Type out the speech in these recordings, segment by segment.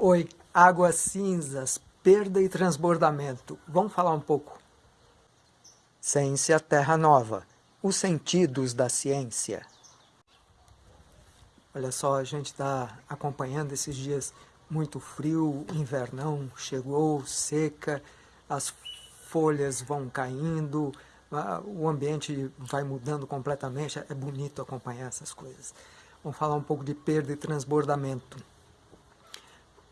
Oi, águas cinzas, perda e transbordamento. Vamos falar um pouco. Ciência Terra Nova. Os sentidos da ciência. Olha só, a gente está acompanhando esses dias muito frio, invernão chegou, seca, as folhas vão caindo, o ambiente vai mudando completamente, é bonito acompanhar essas coisas. Vamos falar um pouco de perda e transbordamento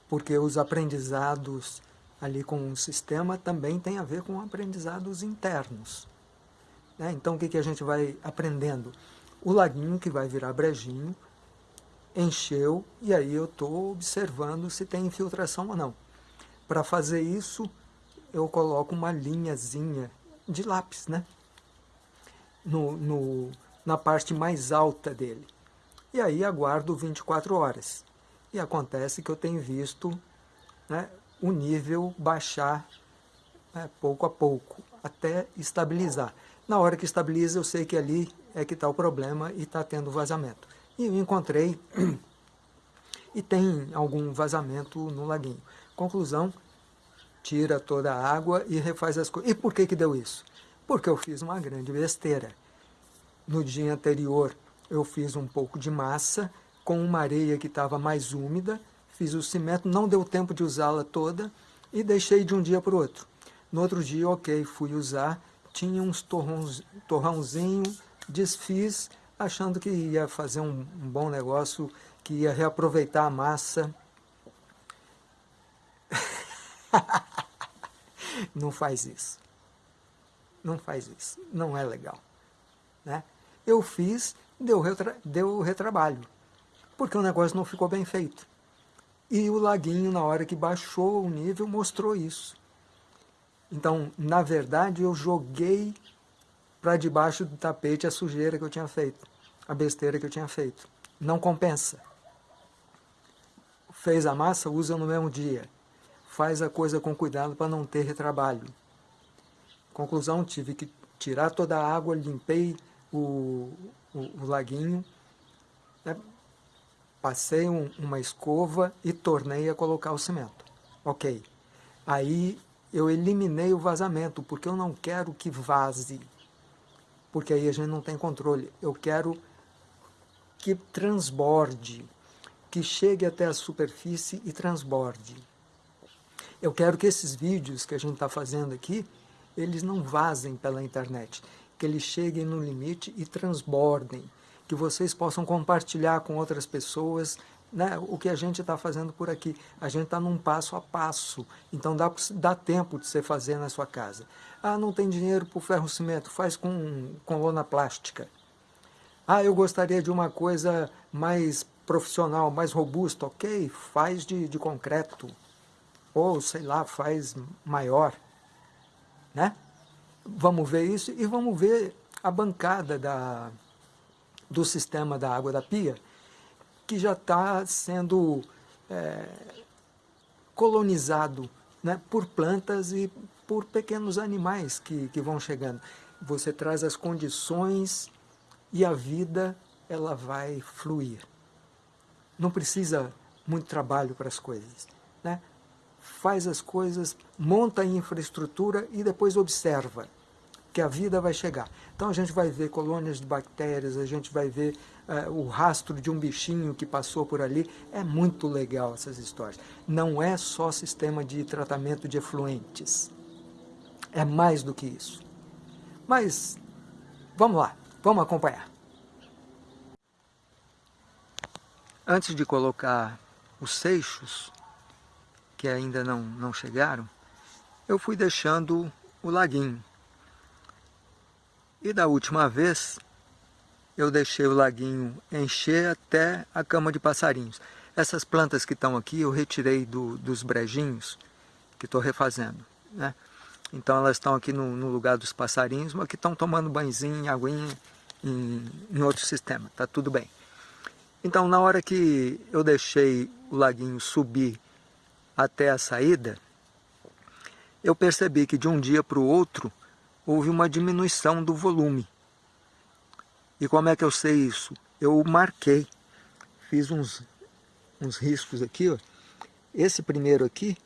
porque os aprendizados ali com o sistema também tem a ver com aprendizados internos. Né? Então o que, que a gente vai aprendendo? O laguinho que vai virar brejinho, encheu e aí eu estou observando se tem infiltração ou não. Para fazer isso, eu coloco uma linhazinha de lápis, né? No, no, na parte mais alta dele. E aí aguardo 24 horas. E acontece que eu tenho visto né, o nível baixar né, pouco a pouco, até estabilizar. Na hora que estabiliza, eu sei que ali é que está o problema e está tendo vazamento. E eu encontrei, e tem algum vazamento no laguinho. Conclusão, tira toda a água e refaz as coisas. E por que que deu isso? Porque eu fiz uma grande besteira. No dia anterior, eu fiz um pouco de massa, com uma areia que estava mais úmida, fiz o cimento, não deu tempo de usá-la toda e deixei de um dia para o outro. No outro dia, ok, fui usar, tinha uns torrões, torrãozinho, desfiz, achando que ia fazer um, um bom negócio, que ia reaproveitar a massa. não faz isso. Não faz isso. Não é legal. Né? Eu fiz, deu, retra deu retrabalho porque o negócio não ficou bem feito. E o laguinho, na hora que baixou o nível, mostrou isso. Então, na verdade, eu joguei para debaixo do tapete a sujeira que eu tinha feito, a besteira que eu tinha feito. Não compensa. Fez a massa, usa no mesmo dia. Faz a coisa com cuidado para não ter retrabalho. Conclusão, tive que tirar toda a água, limpei o, o, o laguinho, né? Passei um, uma escova e tornei a colocar o cimento. Ok. Aí eu eliminei o vazamento, porque eu não quero que vaze, porque aí a gente não tem controle. Eu quero que transborde, que chegue até a superfície e transborde. Eu quero que esses vídeos que a gente está fazendo aqui, eles não vazem pela internet, que eles cheguem no limite e transbordem, que vocês possam compartilhar com outras pessoas né, o que a gente está fazendo por aqui. A gente está num passo a passo, então dá, dá tempo de você fazer na sua casa. Ah, não tem dinheiro para o ferro-cimento, faz com, com lona plástica. Ah, eu gostaria de uma coisa mais profissional, mais robusta, ok, faz de, de concreto, ou sei lá, faz maior, né? Vamos ver isso e vamos ver a bancada da, do sistema da água da pia, que já está sendo é, colonizado né, por plantas e por pequenos animais que, que vão chegando. Você traz as condições e a vida ela vai fluir. Não precisa muito trabalho para as coisas. Né? Faz as coisas, monta a infraestrutura e depois observa que a vida vai chegar. Então a gente vai ver colônias de bactérias, a gente vai ver uh, o rastro de um bichinho que passou por ali. É muito legal essas histórias. Não é só sistema de tratamento de efluentes. É mais do que isso. Mas vamos lá, vamos acompanhar. Antes de colocar os seixos, que ainda não, não chegaram, eu fui deixando o laguinho. E da última vez, eu deixei o laguinho encher até a cama de passarinhos. Essas plantas que estão aqui, eu retirei do, dos brejinhos que estou refazendo. Né? Então elas estão aqui no, no, lugar dos passarinhos, mas que estão tomando banhozinho, aguinha em, em outro sistema. Está tudo bem. Então na hora que eu deixei o laguinho subir até a saída, eu percebi que de um dia para o outro, houve uma diminuição do volume. E como é que eu sei isso? Eu marquei, fiz uns, uns riscos aqui, ó, Esse primeiro aqui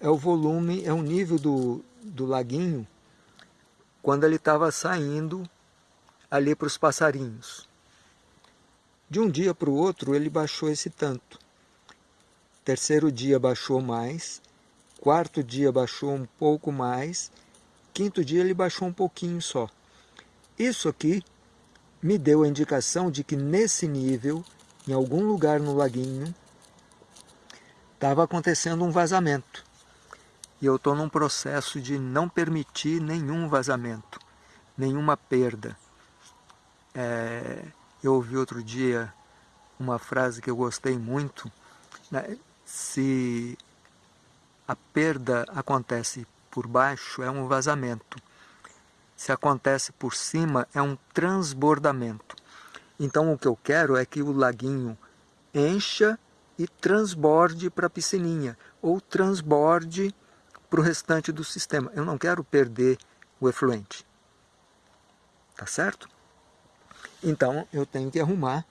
é o volume, é o nível do, do laguinho quando ele estava saindo ali para os passarinhos. De um dia para o outro ele baixou esse tanto. Terceiro dia baixou mais, quarto dia baixou um pouco mais, quinto dia ele baixou um pouquinho só. Isso aqui me deu a indicação de que nesse nível, em algum lugar no laguinho, estava acontecendo um vazamento. E eu estou num processo de não permitir nenhum vazamento, nenhuma perda. É, eu ouvi outro dia uma frase que eu gostei muito, né? se a perda acontece por baixo, é um vazamento. Se acontece por cima, é um transbordamento. Então o que eu quero é que o laguinho encha e transborde para a piscininha, ou transborde para o restante do sistema. Eu não quero perder o efluente. Tá certo? Então eu tenho que arrumar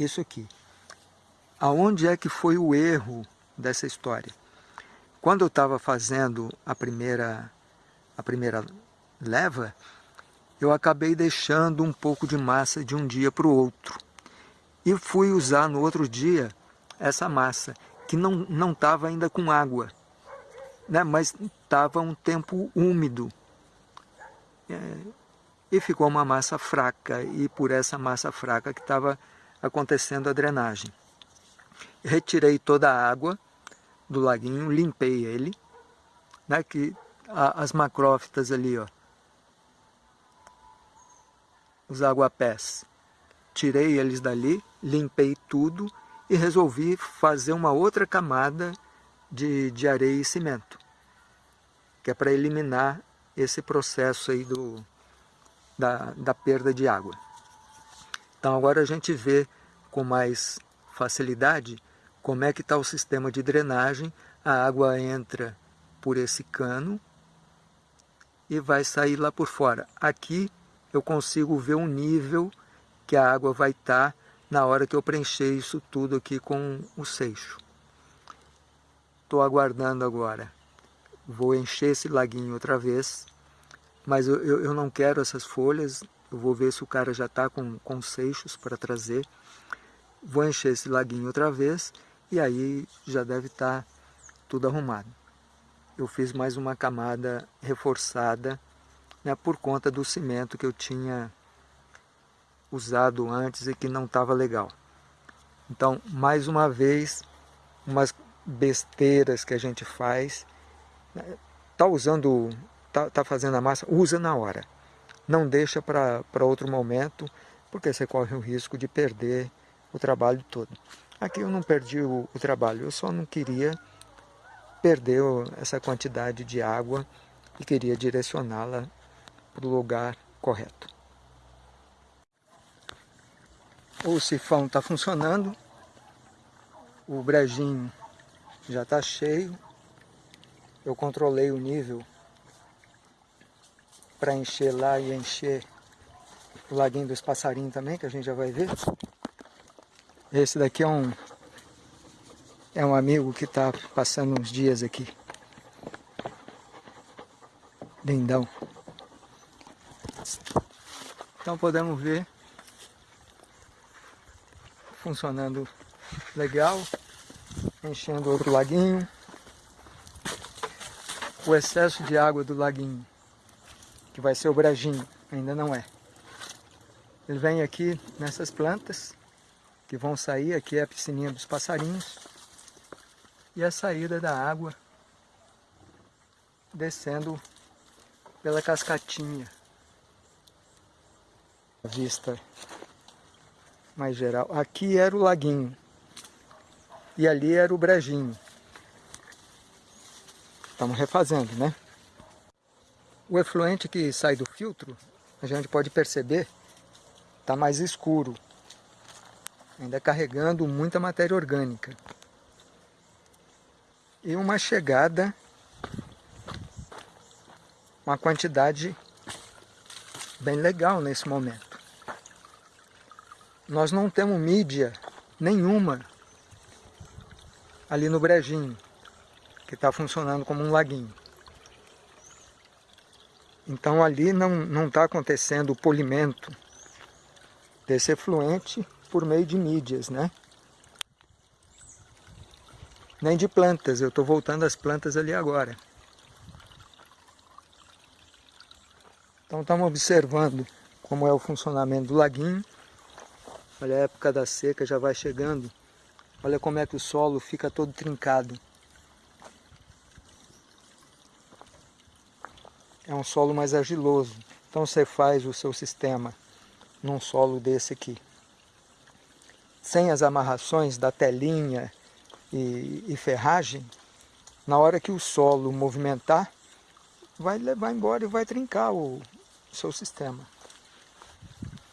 isso aqui. Aonde é que foi o erro dessa história? Quando eu estava fazendo a primeira, a primeira leva, eu acabei deixando um pouco de massa de um dia para o outro. E fui usar no outro dia essa massa, que não estava ainda com água, né? mas estava um tempo úmido. É, e ficou uma massa fraca, e por essa massa fraca que estava acontecendo a drenagem. Retirei toda a água do laguinho, limpei ele, né, que a, as macrófitas ali, ó, os aguapés, tirei eles dali, limpei tudo e resolvi fazer uma outra camada de, de areia e cimento, que é para eliminar esse processo aí do, da, da perda de água. Então agora a gente vê com mais facilidade como é que está o sistema de drenagem, a água entra por esse cano e vai sair lá por fora. Aqui eu consigo ver o nível que a água vai estar tá na hora que eu preencher isso tudo aqui com o seixo. Estou aguardando agora. Vou encher esse laguinho outra vez, mas eu, eu, eu não quero essas folhas. Eu vou ver se o cara já está com, com seixos para trazer. Vou encher esse laguinho outra vez e aí já deve estar tá tudo arrumado. Eu fiz mais uma camada reforçada né, por conta do cimento que eu tinha usado antes e que não estava legal. Então, mais uma vez, umas besteiras que a gente faz. Né, tá usando, tá, tá fazendo a massa, usa na hora. Não deixa para outro momento, porque você corre o risco de perder o trabalho todo. Aqui eu não perdi o, o trabalho, eu só não queria perder essa quantidade de água e queria direcioná-la para o lugar correto. O sifão está funcionando, o brejinho já está cheio, eu controlei o nível para encher lá e encher o laguinho dos passarinhos também, que a gente já vai ver. Esse daqui é um, é um amigo que está passando uns dias aqui. Lindão. Então podemos ver funcionando legal, enchendo outro laguinho. O excesso de água do laguinho, que vai ser o brajinho, ainda não é. Ele vem aqui nessas plantas, que vão sair, aqui é a piscininha dos passarinhos, e a saída da água descendo pela cascatinha vista mais geral. Aqui era o laguinho e ali era o brejinho. Estamos refazendo, né? O efluente que sai do filtro, a gente pode perceber, está mais escuro, ainda carregando muita matéria orgânica. E uma chegada, uma quantidade bem legal nesse momento nós não temos mídia nenhuma ali no brejinho, que está funcionando como um laguinho. Então ali não está acontecendo o polimento desse efluente por meio de mídias, né? Nem de plantas, eu estou voltando às plantas ali agora. Então estamos observando como é o funcionamento do laguinho. Olha a época da seca já vai chegando. Olha como é que o solo fica todo trincado. É um solo mais argiloso. Então você faz o seu sistema num solo desse aqui. Sem as amarrações da telinha e, e ferragem, na hora que o solo movimentar, vai levar embora e vai trincar o, seu sistema.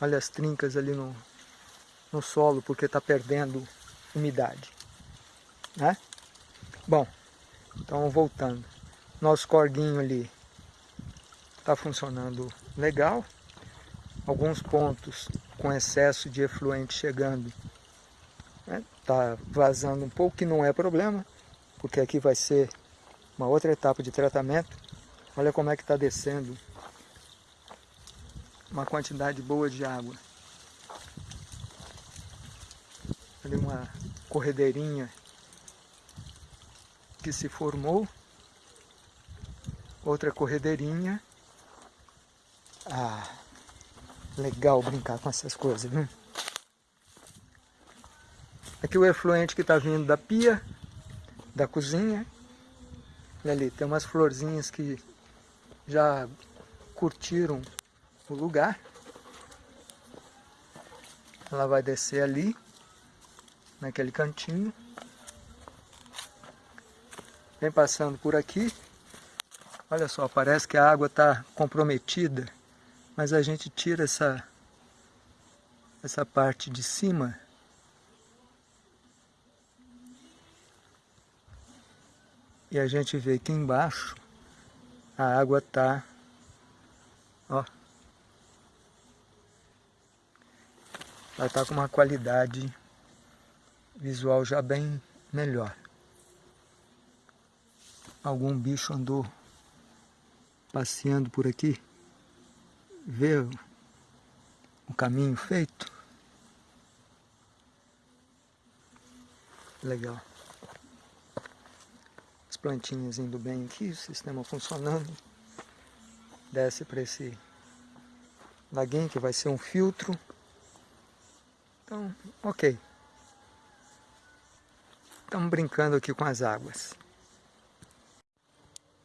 Olha as trincas ali no, no solo, porque está perdendo umidade. Né? Bom, então voltando. Nosso corguinho ali está funcionando legal. Alguns pontos com excesso de efluente chegando. Está vazando um pouco, que não é problema, porque aqui vai ser uma outra etapa de tratamento. Olha como é que está descendo uma quantidade boa de água. Ali uma corredeirinha que se formou. Outra corredeirinha. Ah, legal brincar com essas coisas, viu? Aqui o efluente que está vindo da pia, da cozinha. E ali tem umas florzinhas que já curtiram o lugar. Ela vai descer ali, naquele cantinho. Vem passando por aqui. Olha só, parece que a água está comprometida, mas a gente tira essa, essa parte de cima e a gente vê que embaixo a água está ó ela está com uma qualidade visual já bem melhor. Algum bicho andou passeando por aqui, vê o caminho feito. Legal. As plantinhas indo bem aqui, o sistema funcionando. Desce para esse laguinho que vai ser um filtro. Então, ok. Estamos brincando aqui com as águas.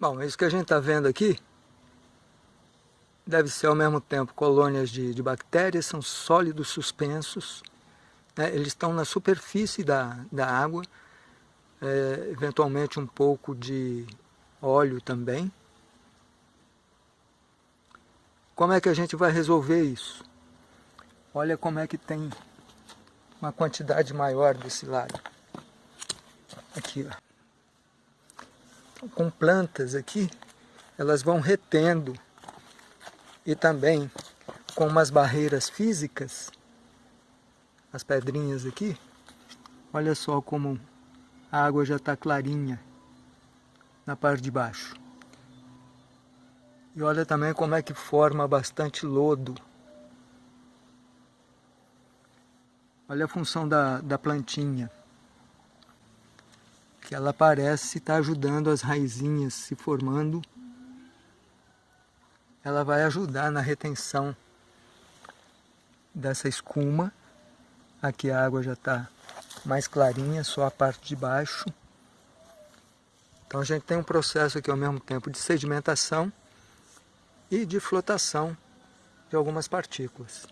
Bom, isso que a gente está vendo aqui deve ser ao mesmo tempo colônias de, de bactérias, são sólidos suspensos, né? eles estão na superfície da, da água, é, eventualmente um pouco de óleo também. Como é que a gente vai resolver isso? Olha como é que tem uma quantidade maior desse lado. Aqui, ó. Então, com plantas aqui, elas vão retendo e também com umas barreiras físicas, as pedrinhas aqui, olha só como a água já está clarinha na parte de baixo. E olha também como é que forma bastante lodo Olha a função da, da plantinha. Que ela parece estar ajudando as raizinhas se formando. Ela vai ajudar na retenção dessa escuma. Aqui a água já está mais clarinha, só a parte de baixo. Então a gente tem um processo aqui ao mesmo tempo de sedimentação e de flotação de algumas partículas.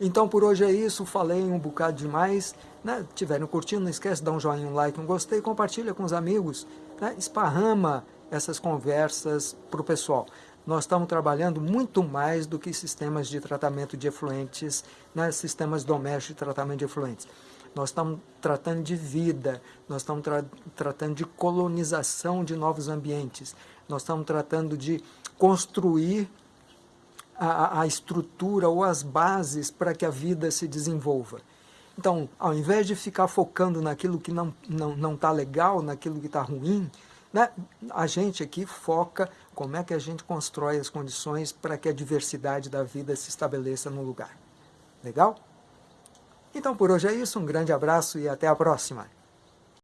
Então por hoje é isso, falei um bocado demais. Né? Tiverem curtindo, não esquece de dar um joinha, um like, um gostei, compartilha com os amigos, né? esparrama essas conversas para o pessoal. Nós estamos trabalhando muito mais do que sistemas de tratamento de efluentes, né? sistemas domésticos de tratamento de efluentes. Nós estamos tratando de vida, nós estamos tra tratando de colonização de novos ambientes, nós estamos tratando de construir a, a estrutura ou as bases para que a vida se desenvolva. Então, ao invés de ficar focando naquilo que não está não, não tá legal, naquilo que está ruim, né, a gente aqui foca como é que a gente constrói as condições para que a diversidade da vida se estabeleça no lugar. Legal? Então por hoje é isso, um grande abraço e até a próxima.